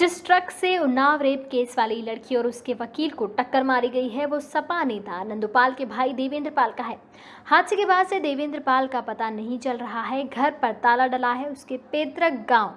जिस ट्रक से Unnao rape case वाली लड़की और उसके वकील को टक्कर मारी गई है, वो सपा नेता नंदुपाल के भाई देवेंद्र पाल का है। हादसे के बाद से देवेंद्र पाल का पता नहीं चल रहा है। घर पर ताला डला है उसके पैतृक गाँव।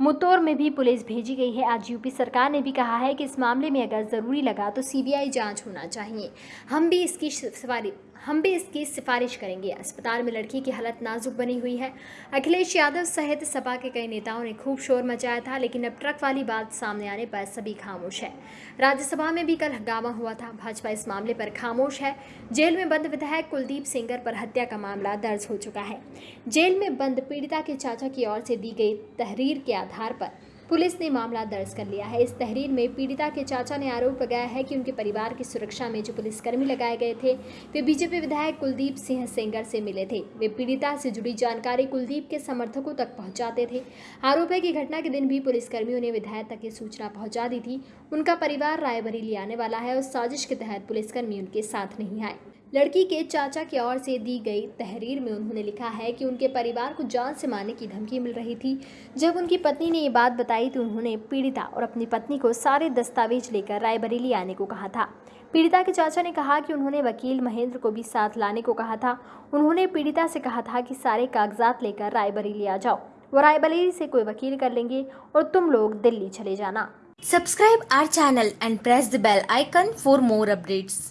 मुतौर में भी पुलिस भेजी गई है। आज यूपी सरकार ने भी कहा है कि इस मामले में अगर ज़रूरी लगा तो सीबीआई जाँच होना चाहिए। हम भी इसकी सिफारिश हम भी इसकी सिफारिश करेंगे। अस्पताल में लड़की की हालत नाजुक बनी हुई है। अखिलेश यादव सहित सपा के कई नेताओं ने खूब शोर मचाया था, लेकिन अब ट्रक वाली बात सामने आने पर सभी खामोश है। राज्यसभा में भी कल हंगामा हुआ था। भाजपा इस मामले पर खामोश है। जेल में बंद विधायक कुलदीप सिंगर पर हत्या का मामला दर्ज हो चुका है। जेल में बंद पीड़िता के चाचा की ओर से दी गई तहरीर के आधार पर। पुलिस ने मामला दर्ज कर लिया है। इस तहरीर में पीड़िता के चाचा ने आरोप लगाया है कि उनके परिवार की सुरक्षा में जो पुलिसकर्मी लगाए गए थे, वे बीजेपी विधायक कुलदीप सिंह सेंगर से मिले थे। वे पीड़िता से जुड़ी जानकारी कुलदीप के समर्थकों तक पहुंचाते थे। आरोप है कि घटना के दिन भी पुलिसकर्मियों ने विधायक तक ये सूचना पहुँचा दी थी। उनका परिवार रायबरेली आने वाला है और साजिश के तहत पुलिसकर्मी उनके साथ नहीं आए। लड़की के चाचा की ओर से दी गई तहरीर में उन्होंने लिखा है कि उनके परिवार को जान से मारने की धमकी मिल रही थी। जब उनकी पत्नी ने ये बात बताई तो उन्होंने पीड़िता और अपनी पत्नी को सारे दस्तावेज़ लेकर रायबरेली आने को कहा था। पीड़िता के चाचा ने कहा कि उन्होंने वकील महेंद्र को भी साथ लाने को कहा था। उन्होंने पीड़िता से कहा था कि सारे कागजात लेकर रायबरेली आ जाओ। वो रायबरेली से कोई वकील कर लेंगे और तुम लोग दिल्ली चले जाना। Subscribe our channel and press the bell icon for more updates.